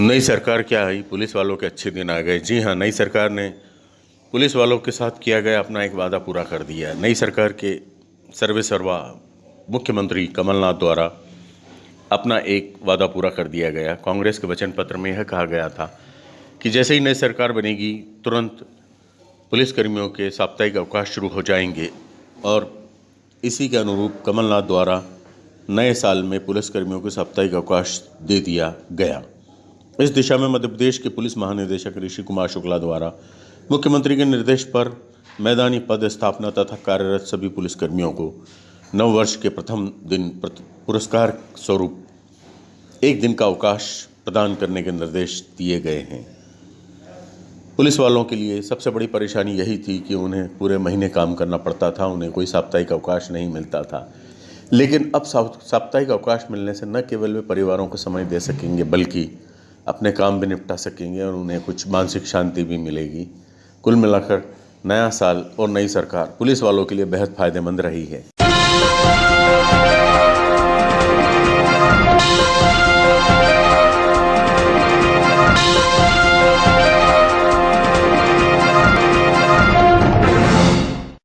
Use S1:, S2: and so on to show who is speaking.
S1: नई सरकार क्या आई पुलिस वालों के अच्छे दिन आ गए। जी हाँ नई सरकार ने पुलिस वालों के साथ किया गया अपना एक वादा पूरा कर दिया नई सरकार के सर्वे सर्वा मुख्यमंत्री कमलनाथ द्वारा अपना एक वादा पूरा कर दिया गया। कांग्रेस के वचन पत्र में यह कहा गया था कि जैसे ही नई सरकार बनेगी, तुरंत पुलिसकर्मियों के साप्ताहिक अवकाश शुरू हो जाएँगे और इसी के अनुरूप कमलनाथ द्वारा नए साल में पुलिसकर्मियों को साप्ताहिक अवकाश दे दिया गया। इस दिशा में मध्य प्रदेश के पुलिस महानिदेशक ऋषि कुमार शुक्ला द्वारा मुख्यमंत्री के निर्देश पर मैदानी पद स्थापना तथा कार्यरत सभी पुलिसकर्मियों को नव वर्ष के प्रथम दिन पुरस्कार स्वरूप एक दिन का अवकाश प्रदान करने के निर्देश दिए गए हैं। पुलिस वालों के लिए सबसे बड़ी परेशानी यही थी कि उन्हें पूरे महीने काम करना पड़ता था, उन्हें कोई साप्ताहिक अवकाश नहीं मिलता था। लेकिन अब साप्ताहिक अवकाश मिलने से न केवल वे परिवारों को समय दे सकेंगे, बल्कि अपने काम भी निपटा सकेंगे और उन्हें कुछ मानसिक शांति भी मिलेगी। कुल मिलाकर नया साल और नई सरकार पुलिस वालों के लिए बेहद फ़ायदेमंद रही है।